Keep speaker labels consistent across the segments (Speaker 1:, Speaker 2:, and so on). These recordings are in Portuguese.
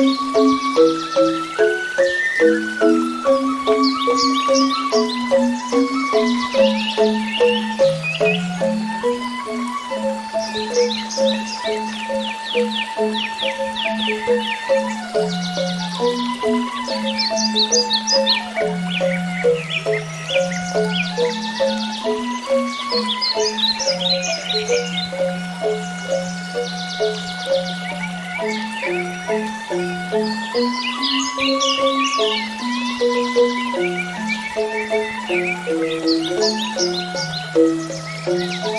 Speaker 1: Thank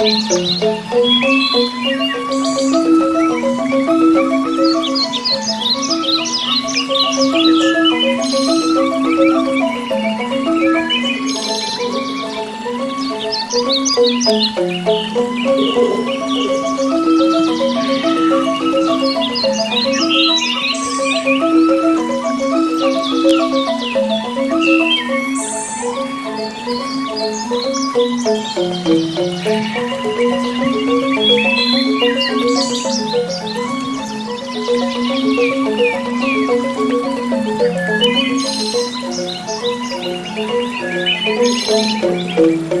Speaker 1: Thank you. Thank you.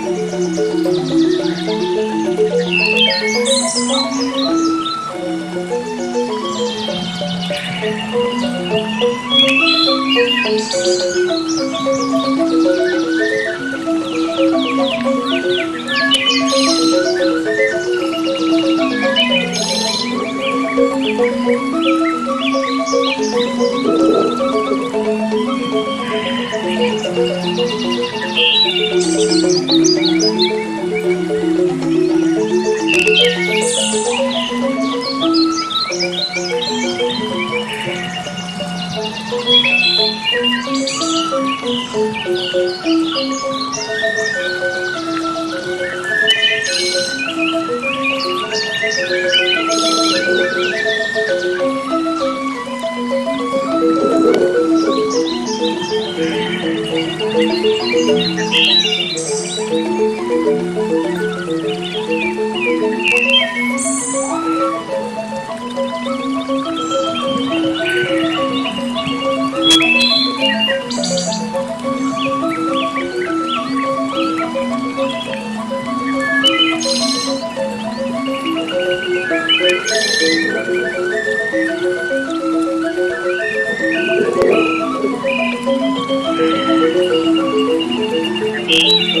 Speaker 1: Thank you. Thank you. Thank you.